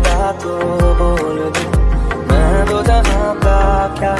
खुदा को बोल दूँ। मैं तो जहाँ का क्या